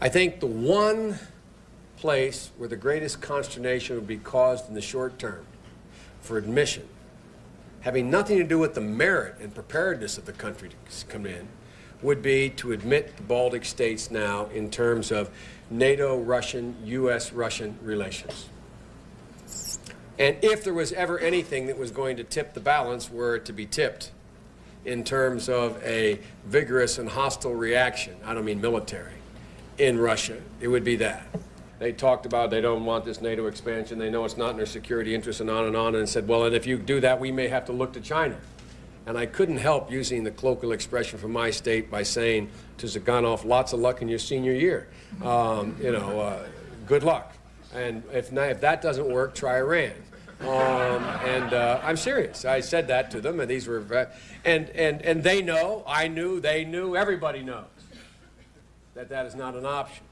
I think the one place where the greatest consternation would be caused in the short term for admission, having nothing to do with the merit and preparedness of the country to come in, would be to admit the Baltic states now in terms of NATO-Russian, U.S.-Russian relations. And if there was ever anything that was going to tip the balance, were it to be tipped in terms of a vigorous and hostile reaction, I don't mean military, in Russia, it would be that. They talked about they don't want this NATO expansion, they know it's not in their security interests and on and on, and said, well, and if you do that, we may have to look to China. And I couldn't help using the colloquial expression from my state by saying to Zyuganov, lots of luck in your senior year. Um, you know, uh, good luck. And if, not, if that doesn't work, try Iran. Um, and uh, I'm serious. I said that to them, and these were, and, and, and they know, I knew, they knew, everybody knows that that is not an option.